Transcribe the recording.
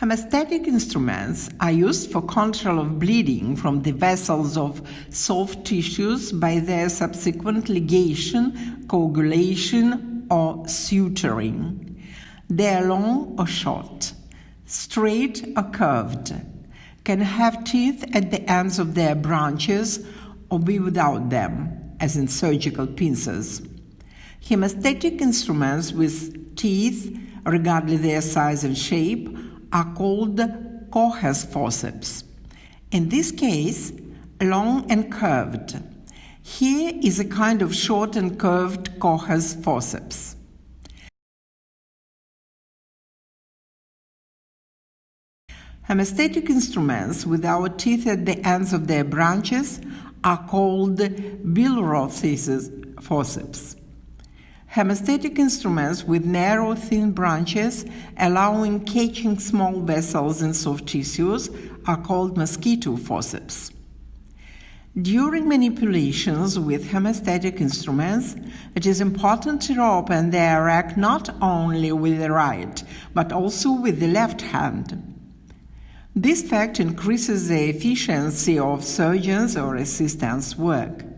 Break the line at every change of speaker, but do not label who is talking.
Hemostatic instruments are used for control of bleeding from the vessels of soft tissues by their subsequent ligation, coagulation, or suturing. They are long or short, straight or curved, can have teeth at the ends of their branches or be without them, as in surgical pincers. Hemostatic instruments with teeth, regardless their size and shape, are called Kocher's forceps. In this case, long and curved. Here is a kind of short and curved Kocher's forceps. Hemostatic instruments with our teeth at the ends of their branches are called Billroth's forceps. Hemostatic instruments with narrow, thin branches allowing catching small vessels in soft tissues are called mosquito forceps. During manipulations with hemostatic instruments, it is important to open the rack not only with the right, but also with the left hand. This fact increases the efficiency of surgeons or assistants' work.